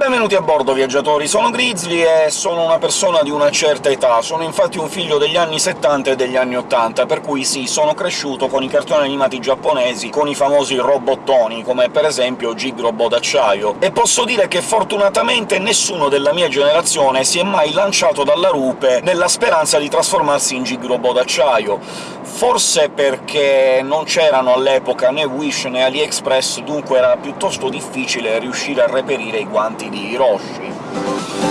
Benvenuti a bordo, viaggiatori! Sono Grizzly e sono una persona di una certa età, sono infatti un figlio degli anni 70 e degli anni 80, per cui sì, sono cresciuto con i cartoni animati giapponesi, con i famosi robottoni, come per esempio Gig Robot d'acciaio, e posso dire che fortunatamente nessuno della mia generazione si è mai lanciato dalla rupe nella speranza di trasformarsi in Gig Robot d'acciaio. Forse perché non c'erano all'epoca né Wish né AliExpress, dunque era piuttosto difficile riuscire a reperire i guanti di Hiroshi.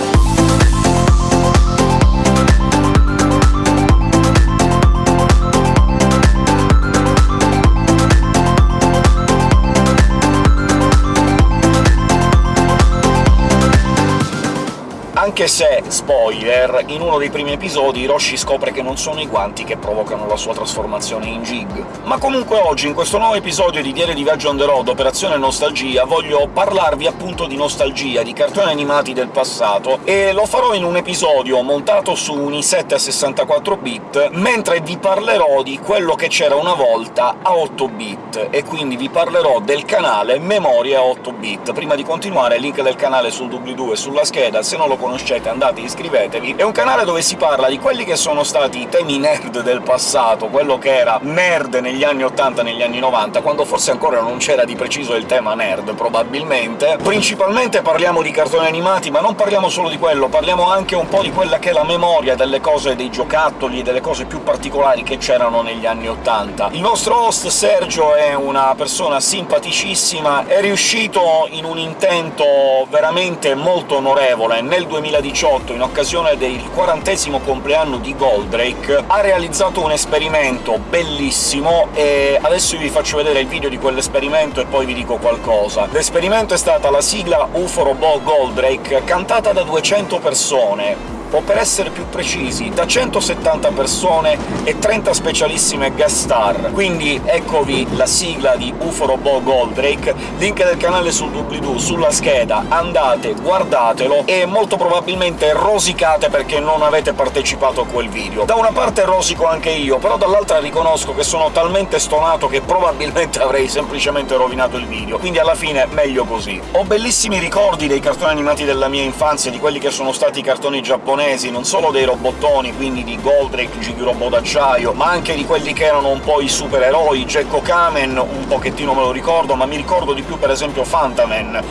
Anche se, spoiler, in uno dei primi episodi Hiroshi scopre che non sono i guanti che provocano la sua trasformazione in Jig. Ma comunque oggi, in questo nuovo episodio di Diario di Viaggio on the road, Operazione Nostalgia, voglio parlarvi appunto di nostalgia, di cartoni animati del passato, e lo farò in un episodio montato su un i7 a 64 bit, mentre vi parlerò di quello che c'era una volta a 8 bit, e quindi vi parlerò del canale Memoria a 8 bit. Prima di continuare, link del canale sul doobly-doo e sulla scheda, se non lo conoscete conoscete andate iscrivetevi, è un canale dove si parla di quelli che sono stati i temi nerd del passato, quello che era nerd negli anni 80 negli anni 90, quando forse ancora non c'era di preciso il tema nerd, probabilmente. Principalmente parliamo di cartoni animati, ma non parliamo solo di quello, parliamo anche un po' di quella che è la memoria delle cose, dei giocattoli, delle cose più particolari che c'erano negli anni 80. Il nostro host Sergio è una persona simpaticissima, è riuscito in un intento veramente molto onorevole nel 2000 2018, in occasione del quarantesimo compleanno di Goldrake, ha realizzato un esperimento bellissimo, e adesso vi faccio vedere il video di quell'esperimento e poi vi dico qualcosa. L'esperimento è stata la sigla UFO Robot Goldrake, cantata da 200 persone, o per essere più precisi da 170 persone e 30 specialissime guest star. Quindi eccovi la sigla di UFO Robot Goldrake, link del canale sul doobly-doo, sulla scheda, andate, guardatelo, e molto probabilmente rosicate perché non avete partecipato a quel video. Da una parte rosico anche io, però dall'altra riconosco che sono talmente stonato che probabilmente avrei semplicemente rovinato il video, quindi alla fine meglio così. Ho bellissimi ricordi dei cartoni animati della mia infanzia, di quelli che sono stati i cartoni giapponesi giapponesi, non solo dei robottoni, quindi di Goldrake, Gigi Robot d'acciaio, ma anche di quelli che erano un po' i supereroi, Gekko Kamen, un pochettino me lo ricordo, ma mi ricordo di più per esempio Fantaman,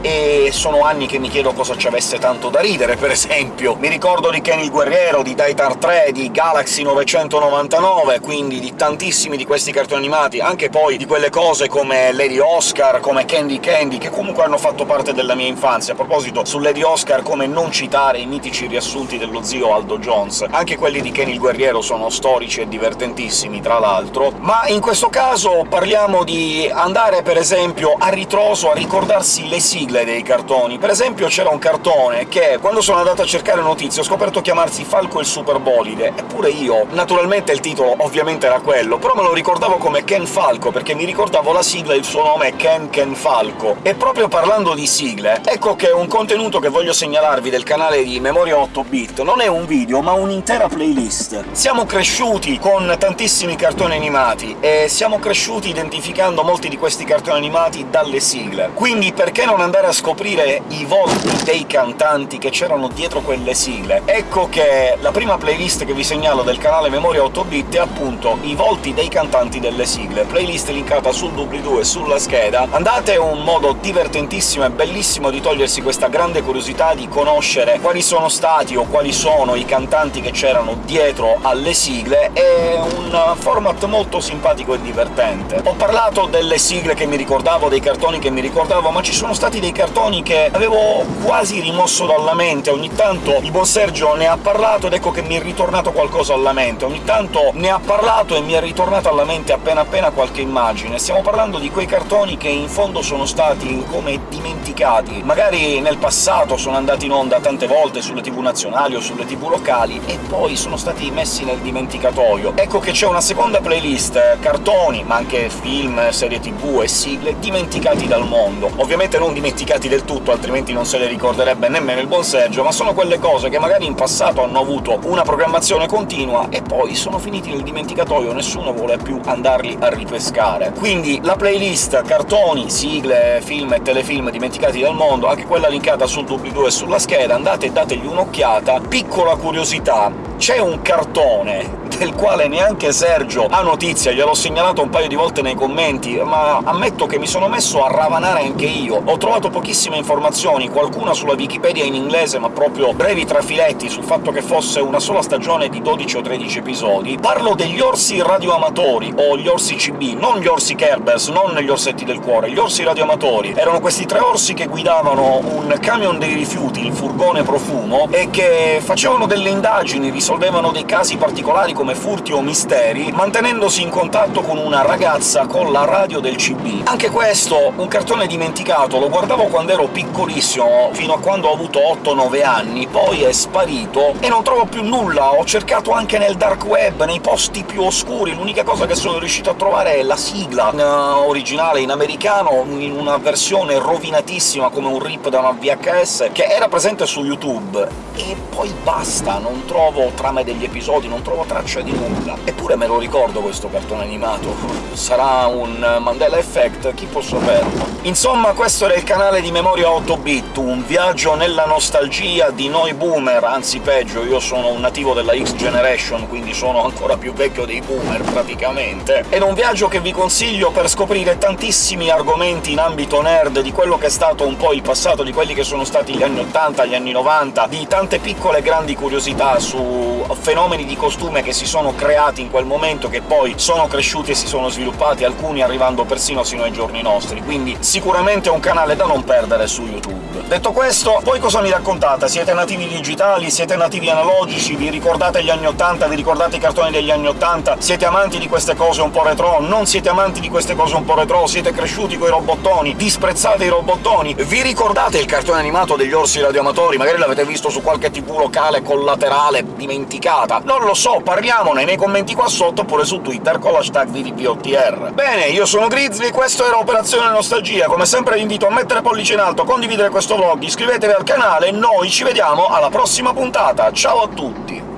e sono anni che mi chiedo cosa ci avesse tanto da ridere, per esempio. Mi ricordo di Kenny il Guerriero, di Daitar 3, di Galaxy 999, quindi di tantissimi di questi cartoni animati, anche poi di quelle cose come Lady Oscar, come Candy Candy, che comunque hanno fatto parte della mia infanzia. A proposito, su Lady Oscar come non citare i mitici riassunti dello zio Aldo Jones. Anche quelli di Kenny il Guerriero sono storici e divertentissimi, tra l'altro, ma in questo caso parliamo di andare, per esempio, a ritroso a ricordarsi le sigle sigle dei cartoni. Per esempio c'era un cartone che, quando sono andato a cercare notizie, ho scoperto chiamarsi Falco il Superbolide, eppure io... Naturalmente il titolo ovviamente era quello, però me lo ricordavo come Ken Falco, perché mi ricordavo la sigla e il suo nome è Ken Ken Falco. E proprio parlando di sigle, ecco che un contenuto che voglio segnalarvi del canale di Memoria 8-bit non è un video, ma un'intera playlist. Siamo cresciuti con tantissimi cartoni animati, e siamo cresciuti identificando molti di questi cartoni animati dalle sigle. Quindi perché non andare andare a scoprire i volti dei cantanti che c'erano dietro quelle sigle. Ecco che la prima playlist che vi segnalo del canale Memoria 8-bit è appunto i volti dei cantanti delle sigle, playlist linkata sul doobly-doo e sulla scheda. Andate, è un modo divertentissimo e bellissimo di togliersi questa grande curiosità di conoscere quali sono stati o quali sono i cantanti che c'erano dietro alle sigle, è un format molto simpatico e divertente. Ho parlato delle sigle che mi ricordavo, dei cartoni che mi ricordavo, ma ci sono stati dei cartoni che avevo quasi rimosso dalla mente, ogni tanto il buon Sergio ne ha parlato ed ecco che mi è ritornato qualcosa alla mente, ogni tanto ne ha parlato e mi è ritornato alla mente appena appena qualche immagine. Stiamo parlando di quei cartoni che in fondo sono stati come dimenticati. Magari nel passato sono andati in onda tante volte sulle tv nazionali o sulle tv locali, e poi sono stati messi nel dimenticatoio. Ecco che c'è una seconda playlist, cartoni, ma anche film, serie tv e sigle dimenticati dal mondo. Ovviamente non dimenticati dimenticati del tutto, altrimenti non se le ricorderebbe nemmeno il buon Sergio, ma sono quelle cose che magari in passato hanno avuto una programmazione continua e poi sono finiti nel dimenticatoio, nessuno vuole più andarli a ripescare. Quindi la playlist cartoni, sigle, film e telefilm dimenticati dal mondo, anche quella linkata sul doobly-doo e sulla scheda, andate e dategli un'occhiata. Piccola curiosità, c'è un cartone del quale neanche Sergio ha notizia, gliel'ho segnalato un paio di volte nei commenti, ma ammetto che mi sono messo a ravanare anche io. Ho trovato pochissime informazioni, qualcuna sulla Wikipedia in inglese, ma proprio brevi trafiletti sul fatto che fosse una sola stagione di 12 o 13 episodi. Parlo degli orsi radioamatori, o gli orsi CB, non gli orsi Kerbers, non gli orsetti del cuore, gli orsi radioamatori. Erano questi tre orsi che guidavano un camion dei rifiuti, il furgone profumo, e che facevano delle indagini, risolvevano dei casi particolari come furti o misteri, mantenendosi in contatto con una ragazza con la radio del CB. Anche questo, un cartone dimenticato, lo guardavo quando ero piccolissimo, fino a quando ho avuto 8-9 anni, poi è sparito e non trovo più nulla, ho cercato anche nel dark web, nei posti più oscuri, l'unica cosa che sono riuscito a trovare è la sigla in uh, originale in americano, in una versione rovinatissima come un rip da una VHS, che era presente su YouTube, e poi basta, non trovo trame degli episodi, non trovo traccia di nulla. Eppure me lo ricordo questo cartone animato. Sarà un Mandela Effect? Chi può saperlo? Insomma, questo era il canale di Memoria 8-bit, un viaggio nella nostalgia di noi boomer, anzi peggio, io sono un nativo della X-Generation, quindi sono ancora più vecchio dei boomer, praticamente. Ed un viaggio che vi consiglio per scoprire tantissimi argomenti in ambito nerd, di quello che è stato un po' il passato, di quelli che sono stati gli anni 80, gli anni 90, di tante piccole e grandi curiosità su fenomeni di costume che si sono creati in quel momento, che poi sono cresciuti e si sono sviluppati, alcuni arrivando persino sino ai giorni nostri, quindi sicuramente è un canale da non perdere su YouTube. Detto questo, voi cosa mi raccontate? Siete nativi digitali? Siete nativi analogici? Vi ricordate gli anni 80? Vi ricordate i cartoni degli anni 80? Siete amanti di queste cose un po' retro? Non siete amanti di queste cose un po' retro? Siete cresciuti coi robottoni? Disprezzate i robottoni? Vi ricordate il cartone animato degli orsi radioamatori? Magari l'avete visto su qualche tv locale collaterale dimenticata? Non lo so, parliamone nei commenti qua sotto oppure su Twitter con l'hashtag VDPOTR. Bene, io sono Grizzly, questo era Operazione Nostalgia, come sempre vi invito a mettere pollice in alto, condividere questo vlog, iscrivetevi al canale e noi ci vediamo alla prossima puntata, ciao a tutti!